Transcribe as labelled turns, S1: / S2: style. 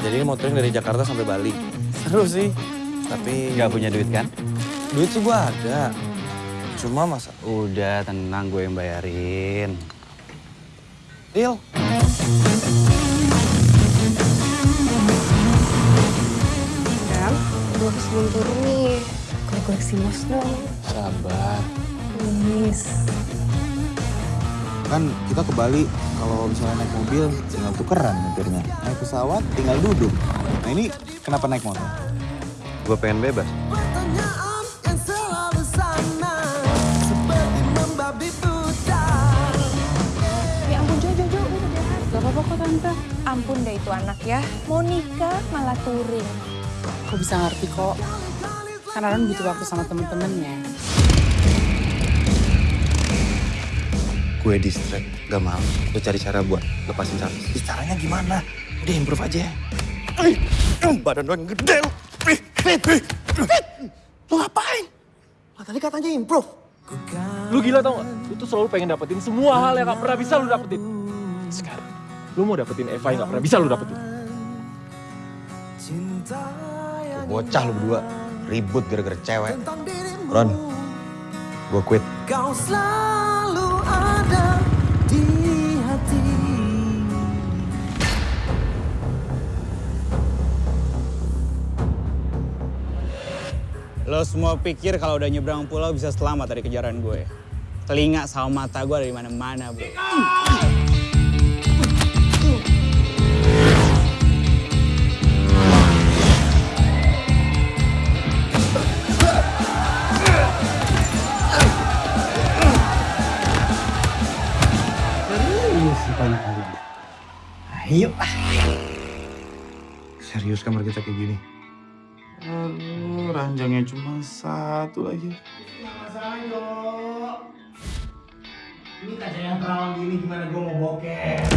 S1: Jadi mau touring dari Jakarta sampai Bali. Seru sih. Tapi
S2: Gak punya duit kan?
S1: duit sih gua ada. Cuma masa
S2: Udah tenang gue yang bayarin.
S1: deal.
S3: Ram, gue sebelum turun nih. Gue koleksi mos dong.
S1: Sabar.
S3: Please.
S4: Kan kita ke Bali, kalau misalnya naik mobil tinggal tukeran nyetirnya. Naik pesawat tinggal duduk. Nah ini kenapa naik motor?
S2: Gue pengen bebas.
S5: Ya ampun, Jo, Jo, Jo, udah deh. Gak apa-apa kok, Tante. Ampun deh itu anak ya. Mau nikah malah touring.
S6: Kok bisa ngerti kok? Kan Aaron butuh waktu sama temen-temennya.
S2: Gue distract, gak mau. Gue cari cara buat lepasin Charles.
S1: Ih, caranya gimana? Udah improve aja. Ih, badan gede. Ih, Fit, Fit, Fit. Lu ngapain? Lah, tadi katanya improve.
S7: Lu gila tau gak? Lu tuh selalu pengen dapetin semua hal yang gak pernah bisa lu dapetin. Sekarang, lu mau dapetin Eva yang gak pernah bisa lu dapetin.
S8: Yang
S2: Bocah lu berdua, ribut gara-gara cewek. Ron, gue quit.
S8: Kau selalu
S9: Lo semua pikir kalau udah nyebrang pulau bisa selamat dari kejaran gue. Telinga sama mata gue dari mana-mana, bro.
S4: Serius kamar kita kayak gini? Ranjangnya cuma satu lagi.
S10: Ini kaca yang terawang gini gimana gue mau bokeh.